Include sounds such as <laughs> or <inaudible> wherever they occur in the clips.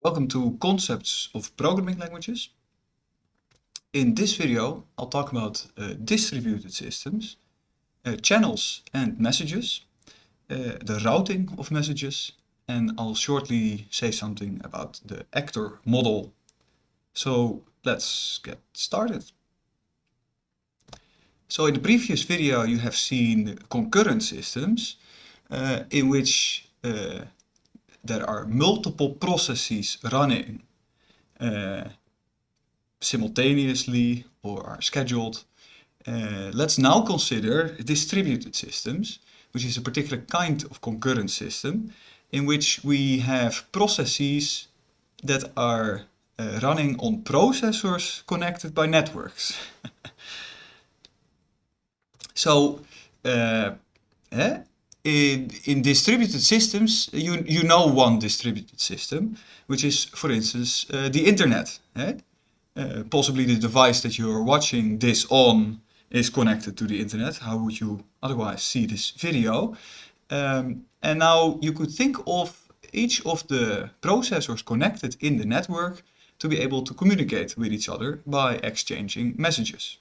Welcome to Concepts of Programming Languages. In this video, I'll talk about uh, distributed systems, uh, channels and messages, uh, the routing of messages, and I'll shortly say something about the actor model. So let's get started. So in the previous video, you have seen concurrent systems uh, in which uh, there are multiple processes running uh, simultaneously or are scheduled. Uh, let's now consider distributed systems, which is a particular kind of concurrent system in which we have processes that are uh, running on processors connected by networks. <laughs> so, eh? In, in distributed systems, you, you know one distributed system, which is, for instance, uh, the internet. Eh? Uh, possibly the device that you're watching this on is connected to the internet. How would you otherwise see this video? Um, and now you could think of each of the processors connected in the network to be able to communicate with each other by exchanging messages.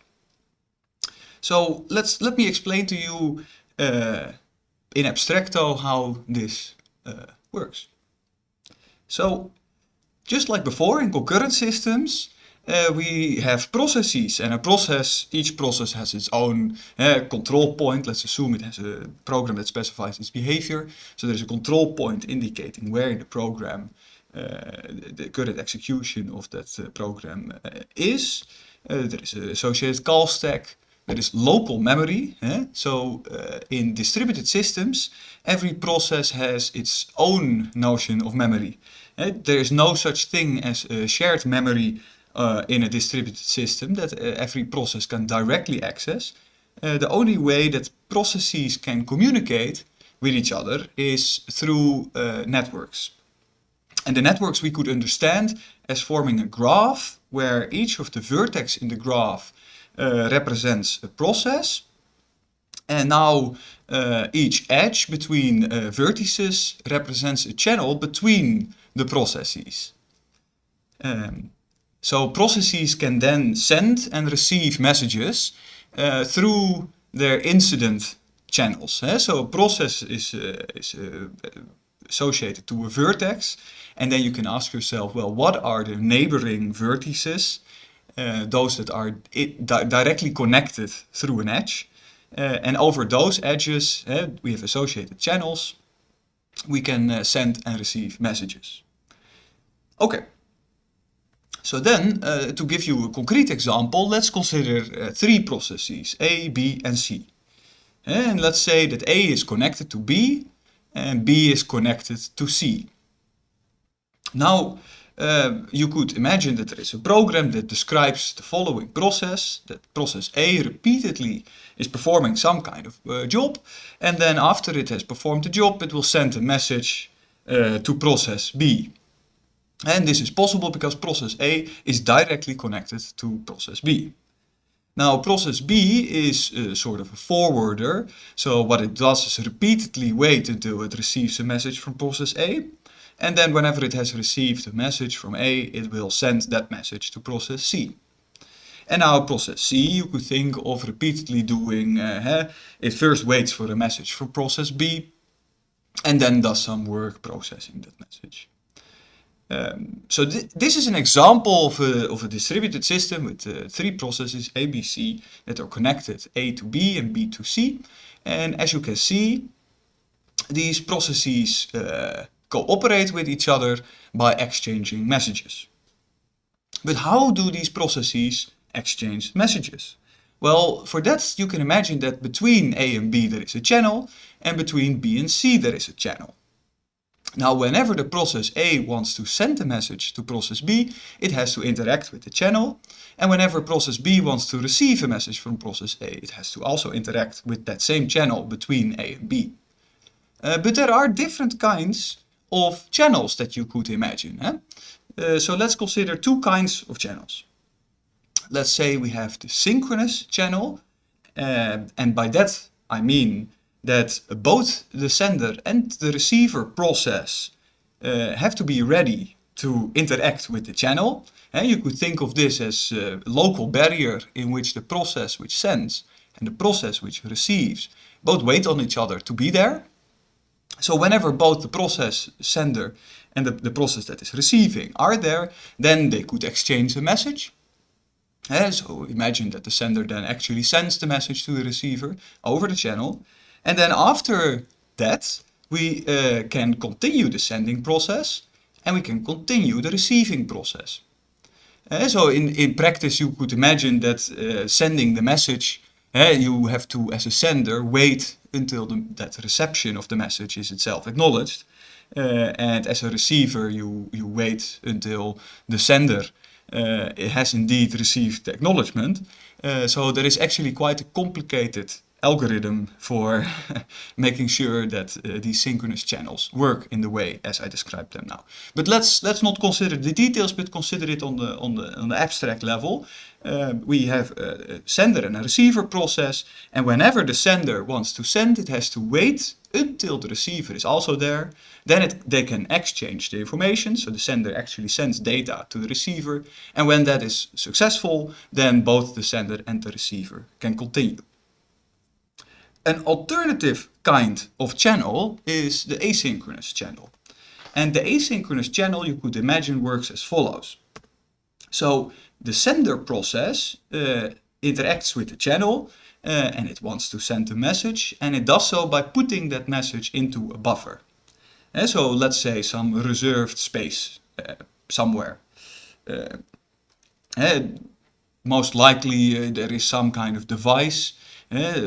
So let's let me explain to you uh, in abstracto how this uh, works. So just like before in concurrent systems, uh, we have processes and a process, each process has its own uh, control point. Let's assume it has a program that specifies its behavior. So there's a control point indicating where in the program uh, the current execution of that uh, program uh, is. there is an associated call stack. There is local memory. Eh? So uh, in distributed systems, every process has its own notion of memory. Eh? There is no such thing as a shared memory uh, in a distributed system that uh, every process can directly access. Uh, the only way that processes can communicate with each other is through uh, networks. And the networks we could understand as forming a graph where each of the vertex in the graph represents a process. And now uh, each edge between uh, vertices represents a channel between the processes. Um, so processes can then send and receive messages uh, through their incident channels. Eh? So a process is, uh, is uh, associated to a vertex and then you can ask yourself, well, what are the neighboring vertices uh, those that are di directly connected through an edge. Uh, and over those edges, uh, we have associated channels. We can send and receive messages. Okay. So then, to give you a concrete example, let's consider three processes, A, B and C. And let's say that A is connected to B and B is connected to C. Now, uh, you could imagine that there is a program that describes the following process, that process A repeatedly is performing some kind of uh, job, and then after it has performed the job, it will send a message uh, to process B. And this is possible because process A is directly connected to process B. Now process B is sort of a forwarder, so what it does is repeatedly wait until it receives a message from process A, and then whenever it has received a message from A, it will send that message to process C. And now process C, you could think of repeatedly doing, uh, it first waits for a message from process B, and then does some work processing that message. Um, so th this is an example of a, of a distributed system with uh, three processes A, B, C that are connected A to B and B to C. And as you can see, these processes uh, cooperate with each other by exchanging messages. But how do these processes exchange messages? Well, for that you can imagine that between A and B there is a channel and between B and C there is a channel. Now whenever the process A wants to send a message to process B, it has to interact with the channel. And whenever process B wants to receive a message from process A, it has to also interact with that same channel between A and B. Uh, but there are different kinds of channels that you could imagine. Eh? Uh, so let's consider two kinds of channels. Let's say we have the synchronous channel, uh, and by that I mean that both the sender and the receiver process uh, have to be ready to interact with the channel. And you could think of this as a local barrier in which the process which sends and the process which receives both wait on each other to be there. So whenever both the process sender and the, the process that is receiving are there, then they could exchange a message. So imagine that the sender then actually sends the message to the receiver over the channel. And then after that, we uh, can continue the sending process and we can continue the receiving process. Uh, so in, in practice you could imagine that uh, sending the message, you have to, as a sender, wait until the, that reception of the message is itself acknowledged. Uh, and as a receiver you, you wait until the sender uh, has indeed received the acknowledgement. Uh, so there is actually quite a complicated algorithm for <laughs> making sure that uh, these synchronous channels work in the way as I described them now. But let's let's not consider the details, but consider it on the on the on the abstract level. Uh, we have a sender and a receiver process, and whenever the sender wants to send, it has to wait until the receiver is also there. Then it, they can exchange the information, so the sender actually sends data to the receiver, and when that is successful, then both the sender and the receiver can continue. An alternative kind of channel is the asynchronous channel. And the asynchronous channel you could imagine works as follows. So the sender process uh, interacts with the channel uh, and it wants to send a message and it does so by putting that message into a buffer. And uh, so let's say some reserved space uh, somewhere. Uh, uh, most likely there is some kind of device uh,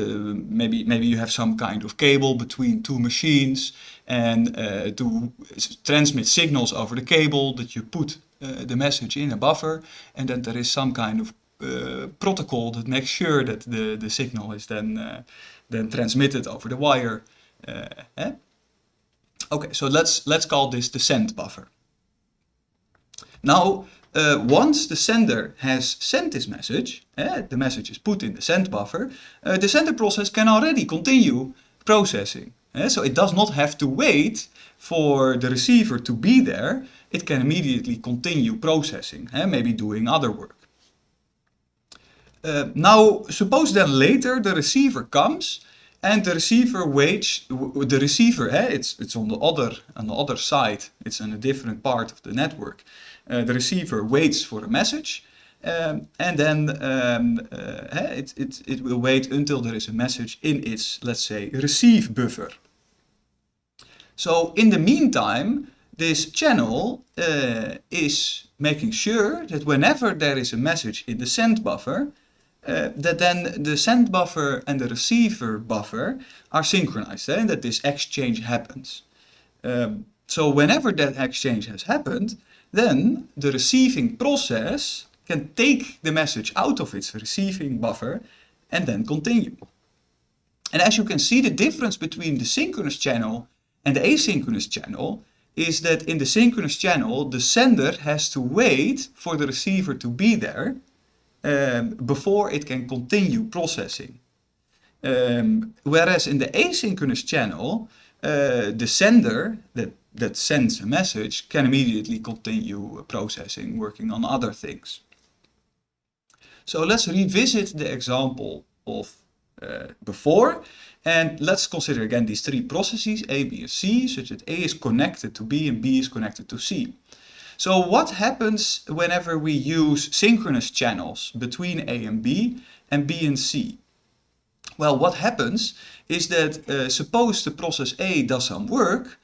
maybe maybe you have some kind of cable between two machines and uh, to transmit signals over the cable that you put uh, the message in a buffer and then there is some kind of protocol that makes sure that the, the signal is then, then transmitted over the wire. Eh? Okay, so let's, let's call this the send buffer. Now, uh, once the sender has sent this message, uh, the message is put in the send buffer, uh, the sender process can already continue processing. so it does not have to wait for the receiver to be there, it can immediately continue processing, maybe doing other work. Uh, now, suppose then later the receiver comes and the receiver waits, the receiver, eh, it's, it's on the other on the other side, it's in a different part of the network. Uh, the receiver waits for a message um, and then um, uh, it, it, it will wait until there is a message in its, let's say, receive buffer. So in the meantime, this channel uh, is making sure that whenever there is a message in the send buffer, uh, that then the send buffer and the receiver buffer are synchronized eh, and that this exchange happens. Um, so whenever that exchange has happened, then the receiving process can take the message out of its receiving buffer and then continue. And as you can see, the difference between the synchronous channel and the asynchronous channel is that in the synchronous channel, the sender has to wait for the receiver to be there um, before it can continue processing. Um, whereas in the asynchronous channel, uh, the sender that, that sends a message can immediately continue processing, working on other things. So let's revisit the example of uh, before and let's consider again these three processes A, B and C such that A is connected to B and B is connected to C. So what happens whenever we use synchronous channels between A and B and B and C? Well, what happens is that uh, suppose the process A does some work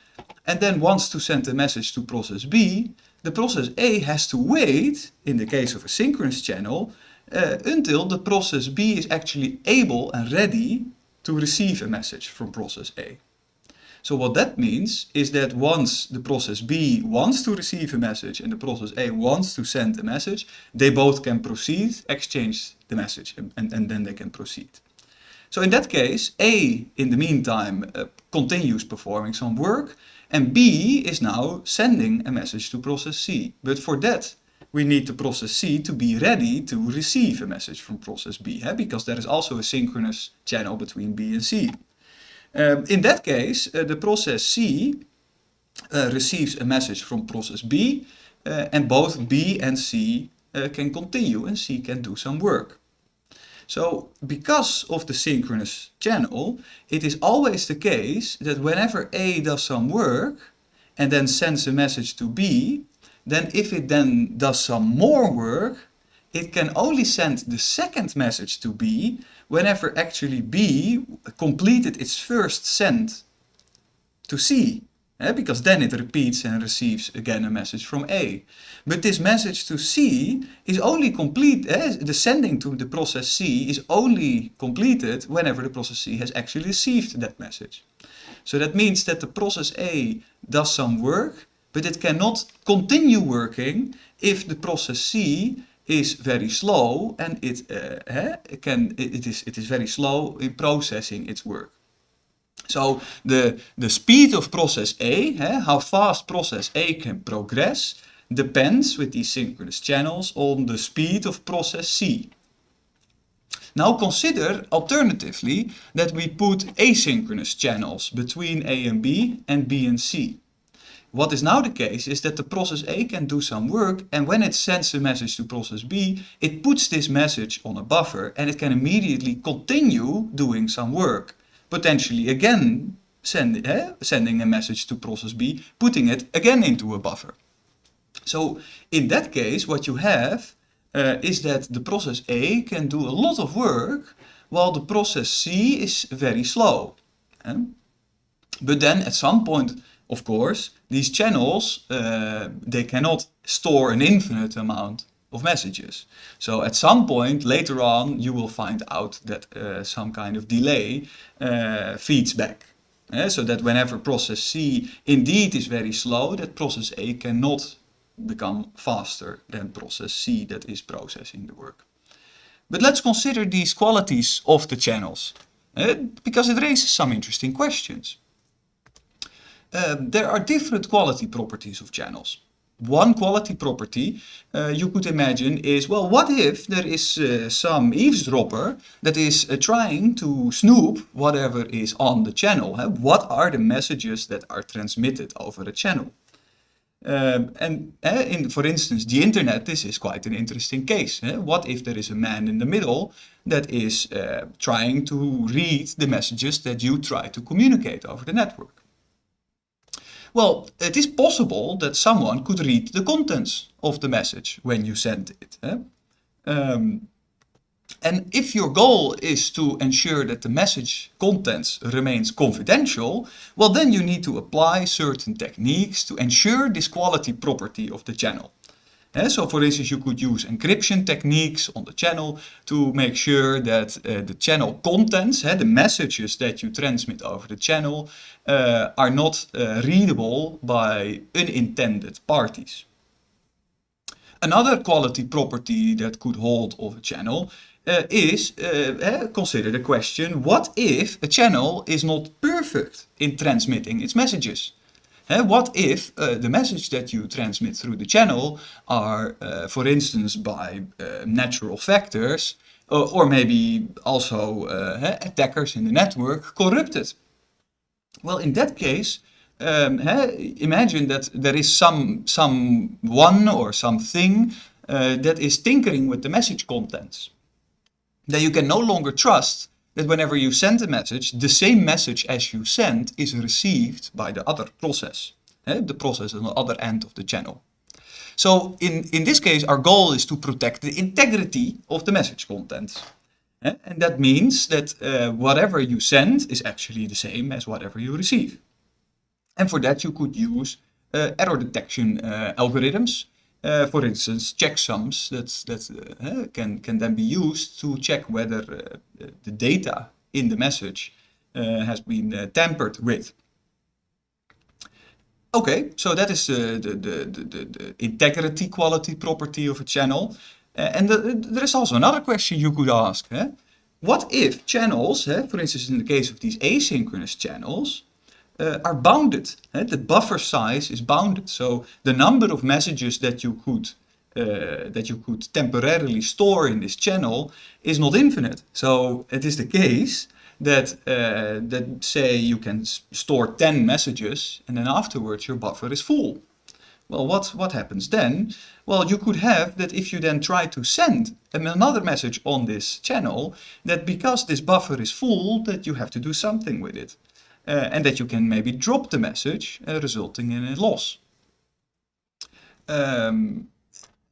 and then wants to send a message to process B, the process A has to wait, in the case of a synchronous channel, uh, until the process B is actually able and ready to receive a message from process A. So what that means is that once the process B wants to receive a message and the process A wants to send a message, they both can proceed, exchange the message, and, and, then they can proceed. So in that case, A, in the meantime, uh, continues performing some work, and B is now sending a message to process C. But for that, we need the process C to be ready to receive a message from process B, eh? because there is also a synchronous channel between B and C. Um, in that case, uh, the process C uh, receives a message from process B uh, and both B and C uh, can continue and C can do some work. So because of the synchronous channel, it is always the case that whenever A does some work and then sends a message to B, then if it then does some more work, it can only send the second message to B whenever actually B completed its first send to C. Because then it repeats and receives again a message from A. But this message to C is only complete, eh, the sending to the process C is only completed whenever the process C has actually received that message. So that means that the process A does some work, but it cannot continue working if the process C is very slow and it, uh, eh, can, it, is, it is very slow in processing its work. So the, the speed of process A, eh, how fast process A can progress, depends with these synchronous channels on the speed of process C. Now consider alternatively that we put asynchronous channels between A and B and B and C. What is now the case is that the process A can do some work and when it sends a message to process B, it puts this message on a buffer and it can immediately continue doing some work potentially again send, eh, sending a message to process B, putting it again into a buffer. So in that case, what you have uh, is that the process A can do a lot of work while the process C is very slow. Eh? But then at some point, of course, these channels, uh, they cannot store an infinite amount of messages. So at some point later on you will find out that uh, some kind of delay uh, feeds back. Uh, so that whenever process C indeed is very slow, that process A cannot become faster than process C that is processing the work. But let's consider these qualities of the channels, uh, because it raises some interesting questions. Uh, there are different quality properties of channels one quality property uh, you could imagine is, well, what if there is uh, some eavesdropper that is uh, trying to snoop whatever is on the channel? Huh? What are the messages that are transmitted over the channel? Um, and uh, in, for instance, the internet, this is quite an interesting case. What if there is a man in the middle that is uh, trying to read the messages that you try to communicate over the network? Well, it is possible that someone could read the contents of the message when you send it. Eh? Um, and if your goal is to ensure that the message contents remains confidential, well then you need to apply certain techniques to ensure this quality property of the channel. So for instance, you could use encryption techniques on the channel to make sure that uh, the channel contents, uh, the messages that you transmit over the channel, uh, are not uh, readable by unintended parties. Another quality property that could hold of a channel is, consider the question, what if a channel is not perfect in transmitting its messages? Uh, what if uh, the message that you transmit through the channel are, uh, for instance, by uh, natural factors, uh, or maybe also uh, attackers in the network corrupted? Well, in that case, um, imagine that there is some someone or something that is tinkering with the message contents. Then you can no longer trust that whenever you send a message, the same message as you send is received by the other process, the process on the other end of the channel. So in, in this case, our goal is to protect the integrity of the message content. And that means that uh, whatever you send is actually the same as whatever you receive. And for that you could use uh, error detection uh, algorithms uh, for instance, checksums that, that uh, can, can then be used to check whether uh, the data in the message uh, has been uh, tampered with. Okay, so that is the, the, the, the, integrity quality property of a channel. and the, there is also another question you could ask. What if channels, for instance in the case of these asynchronous channels, uh, are bounded. Uh, the buffer size is bounded. So the number of messages that you could uh, that you could temporarily store in this channel is not infinite. So it is the case that uh, that say you can store 10 messages and then afterwards your buffer is full. Well, what, what happens then? Well, you could have that if you then try to send another message on this channel, that because this buffer is full, that you have to do something with it. Uh, and that you can maybe drop the message, uh, resulting in a loss. Um,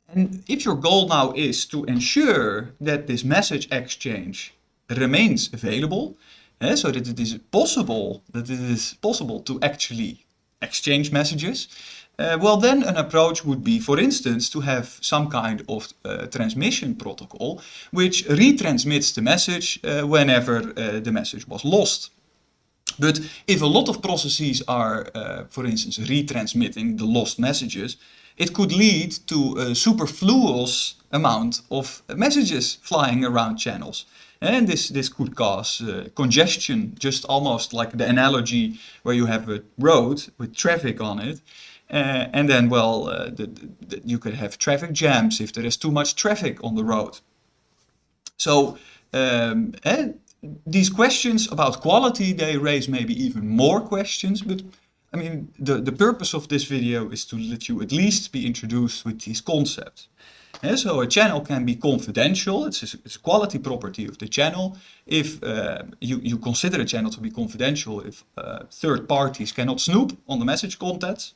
and if your goal now is to ensure that this message exchange remains available, uh, so that it is possible that it is possible to actually exchange messages, uh, well, then an approach would be, for instance, to have some kind of uh, transmission protocol which retransmits the message uh, whenever the message was lost. But if a lot of processes are, uh, for instance, retransmitting the lost messages, it could lead to a superfluous amount of messages flying around channels. And this, this could cause uh, congestion, just almost like the analogy where you have a road with traffic on it. Uh, and then, well, uh, the, the, you could have traffic jams if there is too much traffic on the road. So, um, and these questions about quality, they raise maybe even more questions, but I mean, the, the purpose of this video is to let you at least be introduced with these concepts. Yeah, so a channel can be confidential, it's a, it's a quality property of the channel. If uh, you, you consider a channel to be confidential, if uh, third parties cannot snoop on the message contents.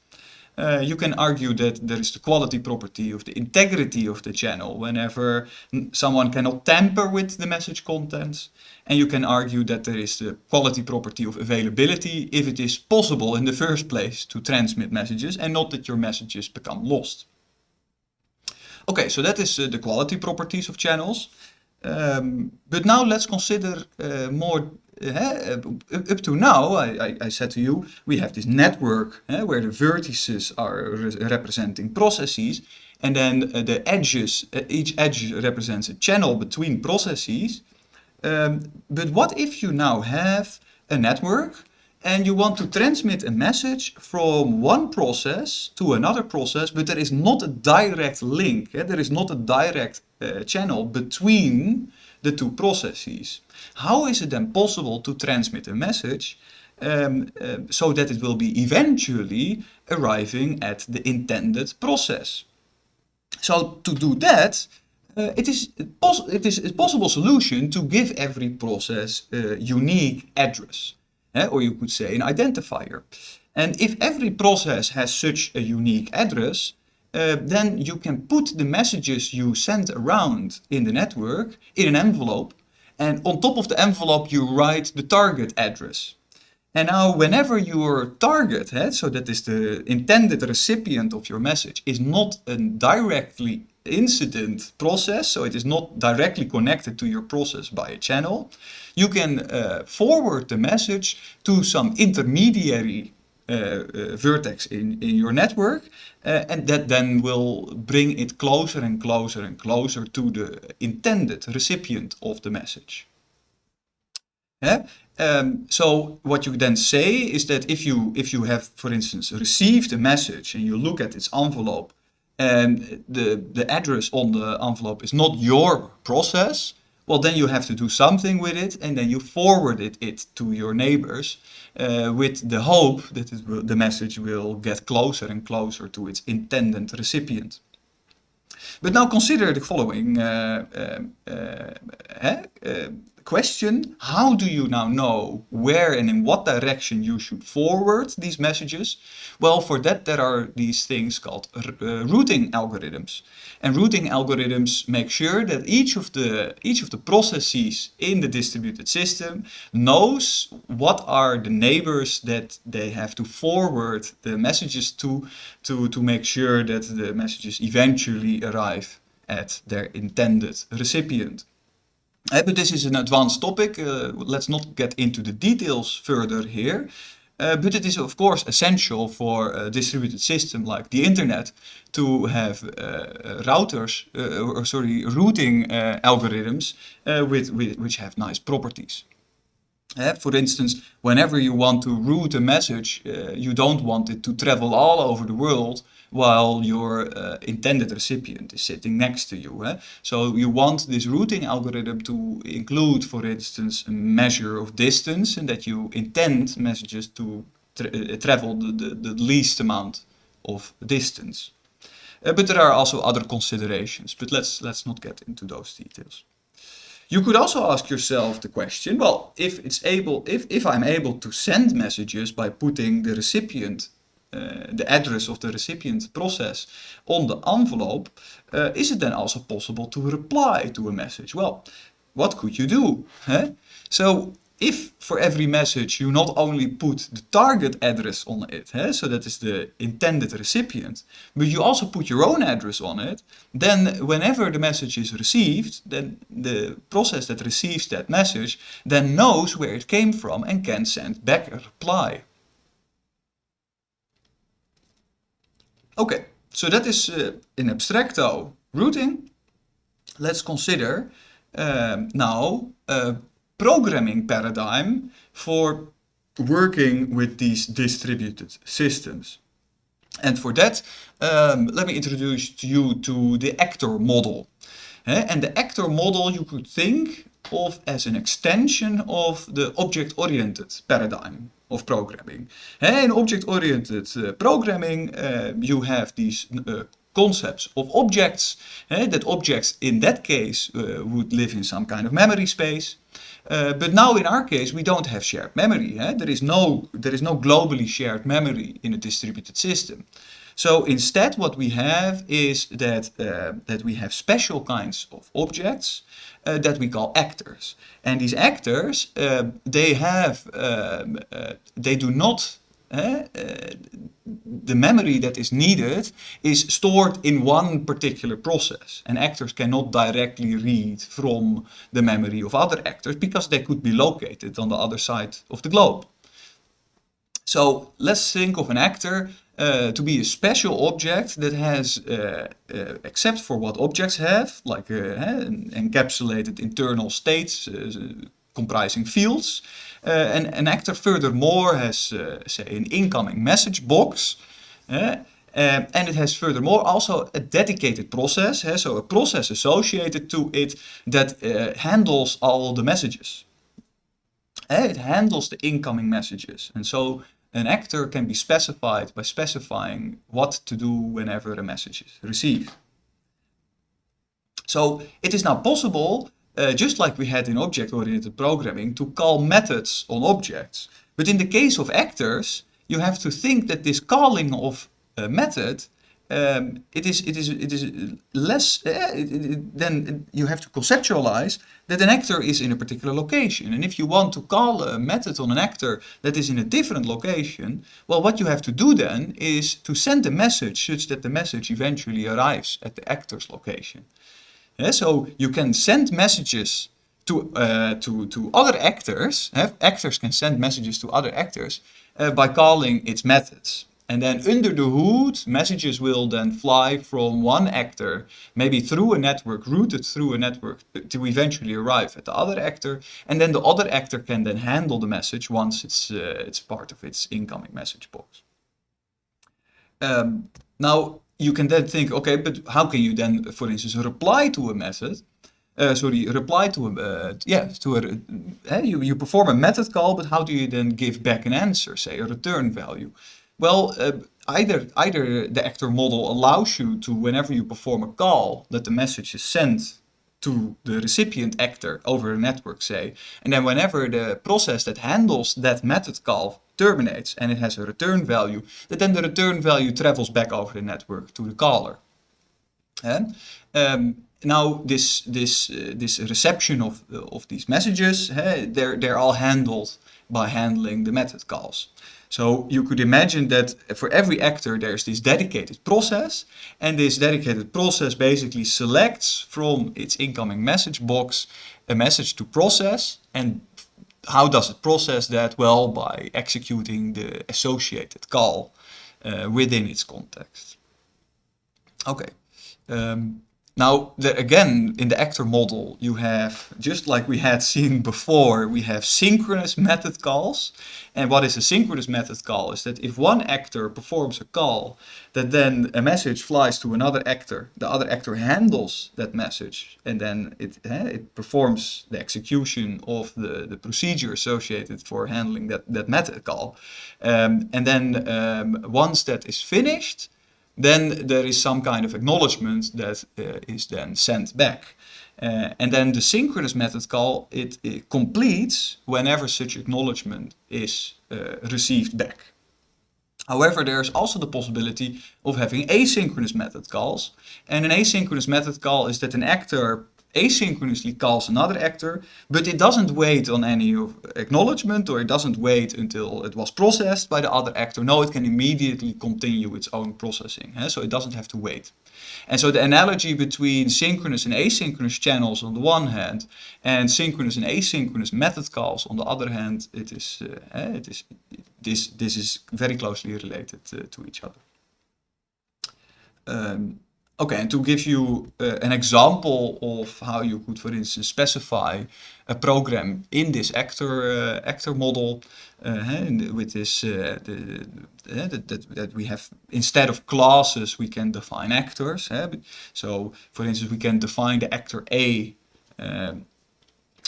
Uh, you can argue that there is the quality property of the integrity of the channel whenever someone cannot tamper with the message contents. And you can argue that there is the quality property of availability if it is possible in the first place to transmit messages and not that your messages become lost. Okay, so that is uh, the quality properties of channels. Um, but now let's consider uh, more uh, up to now, I, I, I, said to you, we have this network uh, where the vertices are re representing processes and then uh, the edges, each edge represents a channel between processes. Um, but what if you now have a network and you want to transmit a message from one process to another process, but there is not a direct link, there is not a direct channel between the two processes. How is it then possible to transmit a message um, uh, so that it will be eventually arriving at the intended process? So to do that, uh, it, is it is a possible solution to give every process a unique address, eh? or you could say an identifier. And if every process has such a unique address, uh, then you can put the messages you send around in the network in an envelope and on top of the envelope you write the target address. And now whenever your target, eh, so that is the intended recipient of your message, is not a directly incident process, so it is not directly connected to your process by a channel, you can uh, forward the message to some intermediary vertex in, in your network uh, and that then will bring it closer and closer and closer to the intended recipient of the message. Yeah? Um, so what you then say is that if you if you have, for instance, received a message and you look at its envelope and the, the address on the envelope is not your process, well then you have to do something with it and then you forward it, to your neighbors uh, with the hope that will, the message will get closer and closer to its intended recipient. But now consider the following uh, uh, uh question, how do you now know where and in what direction you should forward these messages? Well, for that there are these things called uh, routing algorithms. And routing algorithms make sure that each of the each of the processes in the distributed system knows what are the neighbors that they have to forward the messages to to to make sure that the messages eventually arrive at their intended recipient. Uh, but this is an advanced topic. Uh, let's not get into the details further here. Uh, but it is of course essential for a distributed system like the internet to have uh, routers, uh, or sorry, routing uh, algorithms with, with, which have nice properties. For instance, whenever you want to route a message, you don't want it to travel all over the world while your uh, intended recipient is sitting next to you. Eh? So you want this routing algorithm to include, for instance, a measure of distance and that you intend messages to tra uh, travel the, the, the, least amount of distance. Uh, but there are also other considerations, but let's, let's not get into those details. You could also ask yourself the question, well, if it's able, if, if I'm able to send messages by putting the recipient, uh, the address of the recipient process on the envelope, uh, is it then also possible to reply to a message? Well, what could you do? Huh? So if for every message you not only put the target address on it, eh, so that is the intended recipient, but you also put your own address on it, then whenever the message is received, then the process that receives that message then knows where it came from and can send back a reply. Okay, so that is uh, in abstracto routing. Let's consider um, now uh, programming paradigm for working with these distributed systems. And for that, um, let me introduce you to the actor model. And the actor model you could think of as an extension of the object-oriented paradigm of programming. In object-oriented uh, programming, uh, you have these uh, concepts of objects, that objects in that case uh, would live in some kind of memory space. Uh, but now in our case, we don't have shared memory. Eh? There, is no, there is no globally shared memory in a distributed system. So instead what we have is that, uh, that we have special kinds of objects uh, that we call actors. And these actors, they have, um, they do not uh, the memory that is needed is stored in one particular process. And actors cannot directly read from the memory of other actors because they could be located on the other side of the globe. So let's think of an actor uh, to be a special object that has, uh, uh, except for what objects have, like encapsulated internal states comprising fields, uh, and an actor furthermore has, uh, say, an incoming message box. And it has furthermore also a dedicated process, uh, so a process associated to it that uh, handles all the messages. Uh, it handles the incoming messages. And so an actor can be specified by specifying what to do whenever a message is received. So it is now possible uh, just like we had in object-oriented programming, to call methods on objects. But in the case of actors, you have to think that this calling of a method, um, it is it is it is less. Uh, then you have to conceptualize that an actor is in a particular location. And if you want to call a method on an actor that is in a different location, well, what you have to do then is to send a message such that the message eventually arrives at the actor's location. Yeah, so you can send messages to, uh, to, to other actors. Have actors can send messages to other actors uh, by calling its methods. And then under the hood, messages will then fly from one actor, maybe through a network, routed through a network to eventually arrive at the other actor. And then the other actor can then handle the message once it's, uh, it's part of its incoming message box. Um, now, you can then think, okay, but how can you then, for instance, reply to a method? Uh, sorry, reply to a, uh, yeah, to a, uh, you, you perform a method call, but how do you then give back an answer, say a return value? Well, uh, either, either the actor model allows you to, whenever you perform a call, that the message is sent to the recipient actor over a network, say, and then whenever the process that handles that method call terminates and it has a return value, that then the return value travels back over the network to the caller. And um, now this this uh, this reception of uh, of these messages, uh, they're they're all handled by handling the method calls. So you could imagine that for every actor there's this dedicated process and this dedicated process basically selects from its incoming message box a message to process and how does it process that? Well, by executing the associated call uh, within its context. Okay. Um, now, the, again, in the actor model, you have, just like we had seen before, we have synchronous method calls. And what is a synchronous method call is that if one actor performs a call, that then a message flies to another actor, the other actor handles that message, and then it, eh, it performs the execution of the, the procedure associated for handling that, that method call. Um, and then um, once that is finished, then there is some kind of acknowledgement that uh, is then sent back. Uh, and then the synchronous method call, it, it completes whenever such acknowledgement is uh, received back. However, there's also the possibility of having asynchronous method calls. And an asynchronous method call is that an actor asynchronously calls another actor, but it doesn't wait on any acknowledgement or it doesn't wait until it was processed by the other actor. No, it can immediately continue its own processing, eh? so it doesn't have to wait. And so the analogy between synchronous and asynchronous channels on the one hand and synchronous and asynchronous method calls on the other hand, it is, uh, it is this, this is very closely related uh, to each other. Um, Okay, and to give you uh, an example of how you could, for instance, specify a program in this actor uh, actor model, uh, with this uh, the, that, that, we have instead of classes we can define actors. So, for instance, we can define the actor A um,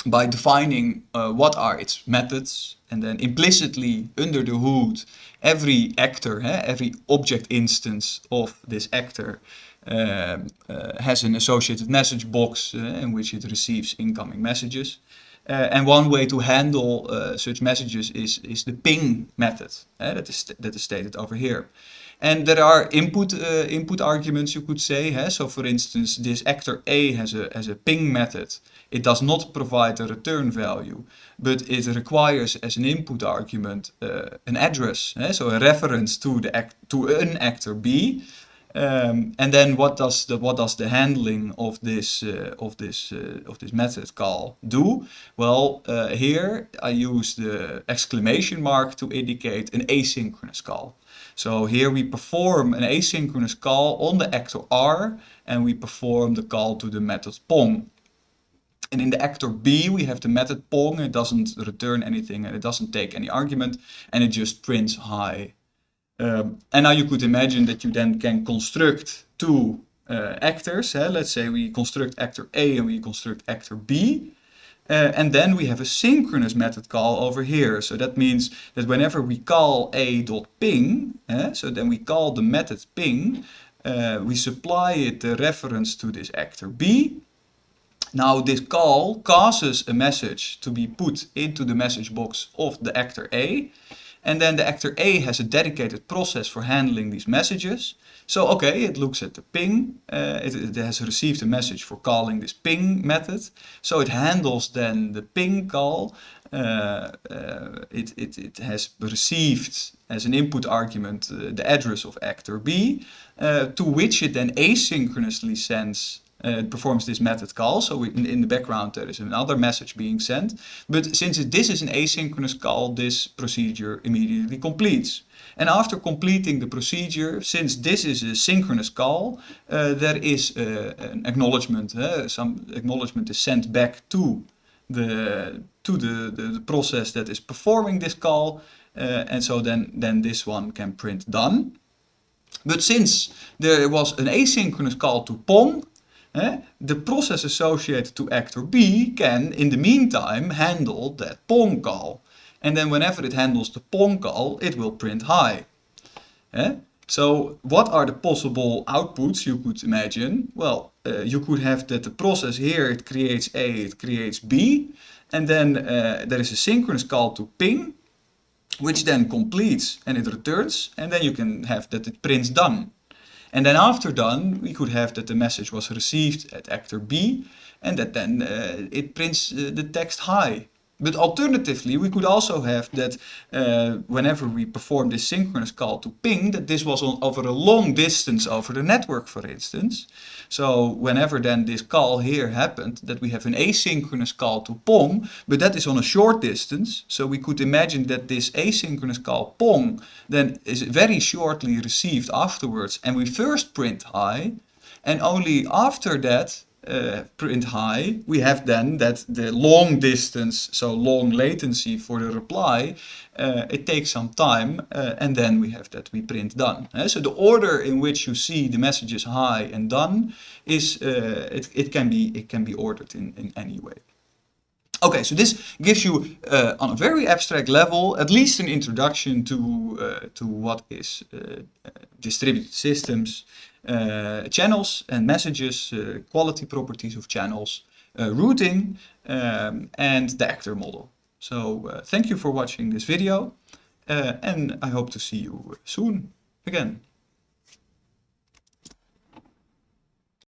by defining uh, what are its methods and then implicitly under the hood every actor, every object instance of this actor has an associated message box uh, in which it receives incoming messages. and one way to handle such messages is, is the ping method that, is that is stated over here. And there are input uh, input arguments, you could say. Huh? So, for instance, this actor A has a has a ping method. It does not provide a return value, but it requires as an input argument uh, an address, huh? so a reference to the act to an actor B. Um, and then what does the what does the handling of this uh, of this uh, of this method call do? Well, uh, here I use the exclamation mark to indicate an asynchronous call. So here we perform an asynchronous call on the actor R and we perform the call to the method pong. And in the actor B we have the method pong, it doesn't return anything and it doesn't take any argument and it just prints hi um, and now you could imagine that you then can construct two uh, actors. Let's say we construct actor A and we construct actor B. Uh, and then we have a synchronous method call over here. So that means that whenever we call a.ping, eh, so then we call the method ping, uh, we supply it the reference to this actor B. Now this call causes a message to be put into the message box of the actor A. And then the actor A has a dedicated process for handling these messages. So, okay, it looks at the ping. Uh, it, it, has received a message for calling this ping method. So it handles then the ping call. Uh, uh, it, it, it has received as an input argument uh, the address of actor B, uh, to which it then asynchronously sends uh, it performs this method call. So in, in the background there is another message being sent. But since this is an asynchronous call, this procedure immediately completes. And after completing the procedure, since this is a synchronous call, uh, there is uh, an acknowledgement. Uh, some acknowledgement is sent back to the to the, the, the process that is performing this call. Uh, and so then, then this one can print done. But since there was an asynchronous call to PONG? The process associated to actor B can, in the meantime, handle that PONG call. And then whenever it handles the PONG call, it will print hi. Eh? So what are the possible outputs you could imagine? Well, uh, you could have that the process here, it creates A, it creates B. And then uh, there is a synchronous call to ping, which then completes and it returns. And then you can have that it prints done. And then after done, we could have that the message was received at actor B and that then uh, it prints uh, the text hi. But alternatively, we could also have that uh, whenever we perform this synchronous call to ping, that this was on, over a long distance over the network, for instance. So whenever then this call here happened, that we have an asynchronous call to pong, but that is on a short distance. So we could imagine that this asynchronous call pong then is very shortly received afterwards, and we first print hi, and only after that uh, print hi, we have then that the long distance, so long latency for the reply, uh, it takes some time uh, and then we have that we print done. Uh, so the order in which you see the messages hi and done is, uh, it, it, can be, it can be ordered in, in any way. Okay, so this gives you, uh, on a very abstract level, at least an introduction to, uh, to what is uh, distributed systems, uh, channels and messages, uh, quality properties of channels, uh, routing, um, and the actor model. So thank you for watching this video, and I hope to see you soon again.